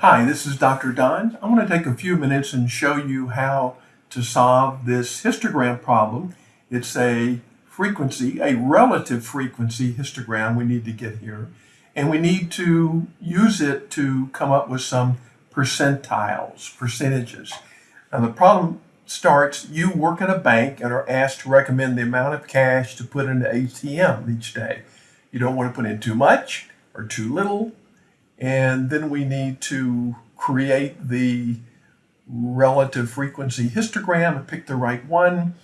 Hi, this is Dr. Don. I want to take a few minutes and show you how to solve this histogram problem. It's a frequency, a relative frequency histogram we need to get here. And we need to use it to come up with some percentiles, percentages. Now the problem starts, you work at a bank and are asked to recommend the amount of cash to put in the ATM each day. You don't want to put in too much or too little. And then we need to create the relative frequency histogram and pick the right one.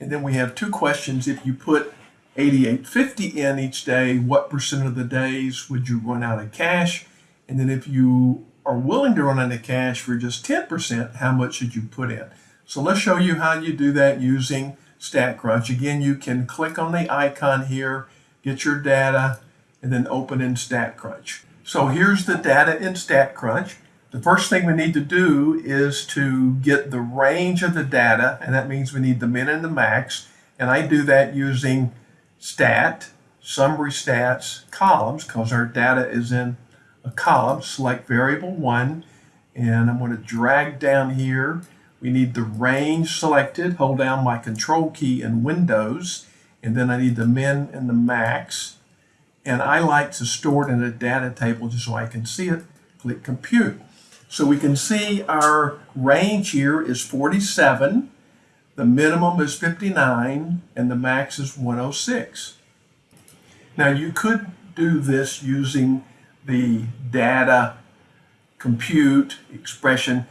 And then we have two questions. If you put 8850 in each day, what percent of the days would you run out of cash? And then if you are willing to run out of cash for just 10%, how much should you put in? So let's show you how you do that using StatCrunch. Again, you can click on the icon here, get your data, and then open in StatCrunch. So here's the data in StatCrunch. The first thing we need to do is to get the range of the data, and that means we need the min and the max. And I do that using stat, summary stats, columns, because our data is in a column. Select variable one, and I'm going to drag down here. We need the range selected. Hold down my control key in Windows, and then I need the min and the max. And I like to store it in a data table just so I can see it. Click compute. So we can see our range here is 47, the minimum is 59, and the max is 106. Now you could do this using the data compute expression.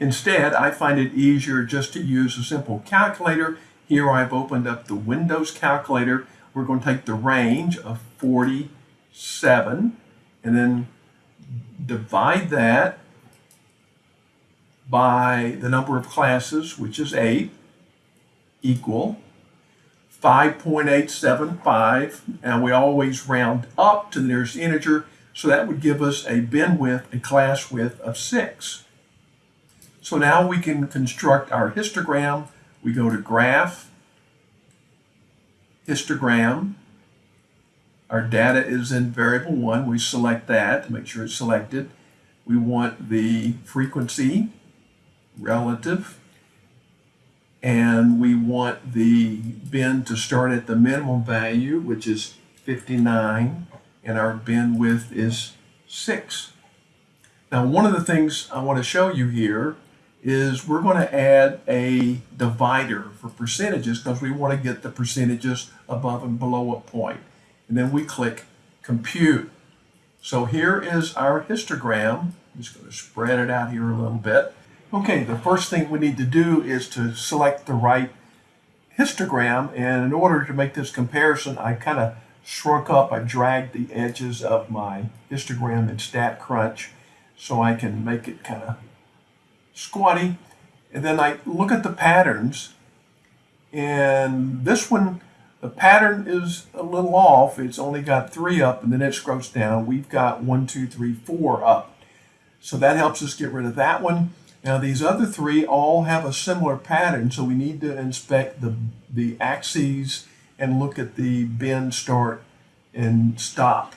Instead, I find it easier just to use a simple calculator. Here I've opened up the Windows calculator. We're going to take the range of 47 and then divide that by the number of classes, which is 8, equal 5.875, and we always round up to the nearest integer, so that would give us a bin width, a class width of 6. So now we can construct our histogram. We go to Graph, Histogram. Our data is in variable 1. We select that to make sure it's selected. We want the frequency, relative, and we want the bin to start at the minimum value, which is 59, and our bin width is 6. Now, one of the things I want to show you here is we're going to add a divider for percentages because we want to get the percentages above and below a point. And then we click compute. So here is our histogram. I'm just going to spread it out here a little bit. Okay, the first thing we need to do is to select the right histogram. And in order to make this comparison, I kind of shrunk up, I dragged the edges of my histogram in StatCrunch so I can make it kind of squatty. And then I look at the patterns. And this one, the pattern is a little off. It's only got three up and then it scrolls down. We've got one, two, three, four up. So that helps us get rid of that one. Now these other three all have a similar pattern, so we need to inspect the, the axes and look at the bend, start and stop.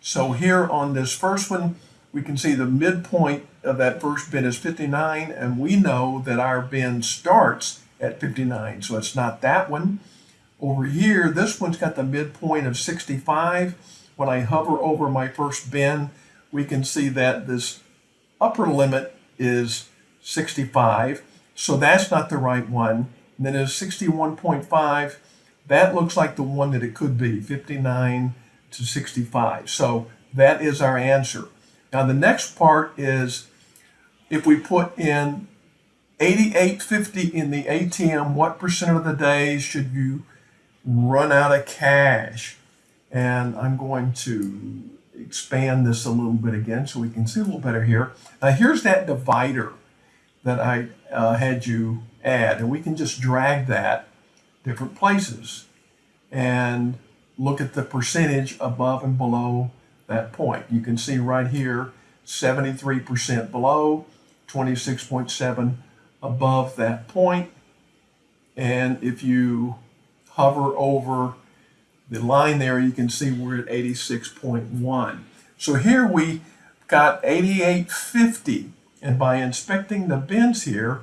So here on this first one, we can see the midpoint of that first bin is 59, and we know that our bin starts at 59, so it's not that one. Over here, this one's got the midpoint of 65. When I hover over my first bin, we can see that this upper limit is 65. So that's not the right one. And then there's 61.5. That looks like the one that it could be, 59 to 65. So that is our answer. Now the next part is if we put in 8850 in the ATM, what percent of the days should you run out of cash? And I'm going to expand this a little bit again so we can see a little better here. Now here's that divider that I uh, had you add. And we can just drag that different places and look at the percentage above and below that point. You can see right here, 73% below, 26.7 above that point. And if you hover over the line there, you can see we're at 86.1. So here we got 8850. And by inspecting the bins here,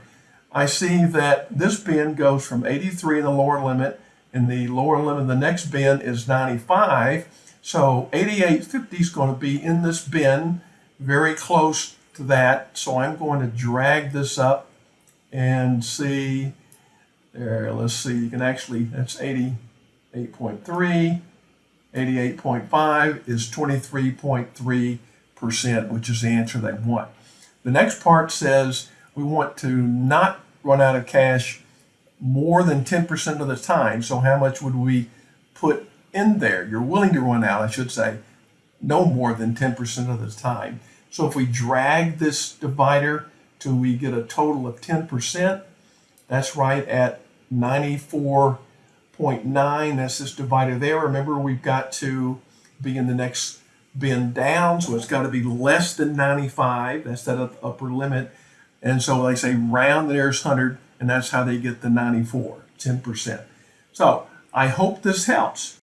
I see that this bin goes from 83 in the lower limit, and the lower limit of the next bin is 95. So 8850 is going to be in this bin, very close to that. So I'm going to drag this up and see there. Let's see, you can actually, that's 88.3. 88.5 is 23.3%, which is the answer they want. The next part says we want to not run out of cash more than 10% of the time. So how much would we put in there? You're willing to run out, I should say, no more than 10% of the time. So if we drag this divider till we get a total of 10%, that's right at 94.9. That's this divider there. Remember, we've got to be in the next bin down, so it's got to be less than 95. That's that upper limit. And so they say round there's 100, and that's how they get the 94, 10%. So I hope this helps.